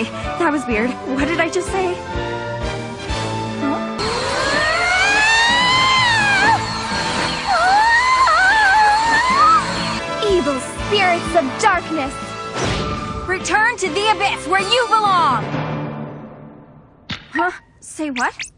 Okay, that was weird. What did I just say? Evil spirits of darkness! Return to the abyss where you belong! Huh? Say what?